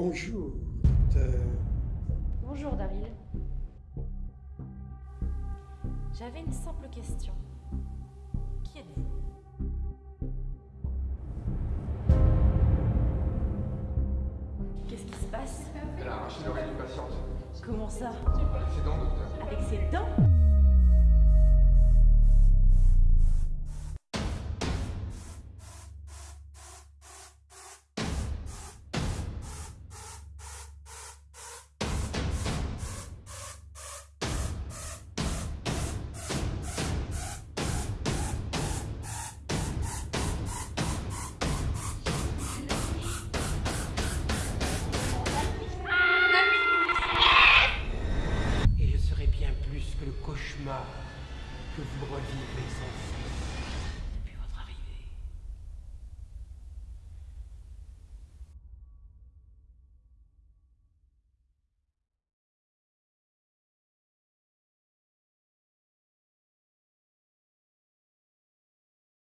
Bonjour. euh, Bonjour Daryl. J'avais une simple question. Qui êtes-vous? Qu'est-ce qui se passe? Elle a arraché l'oreille d'une patiente. Comment ça? Dents, plus le cauchemar que vous revivez sans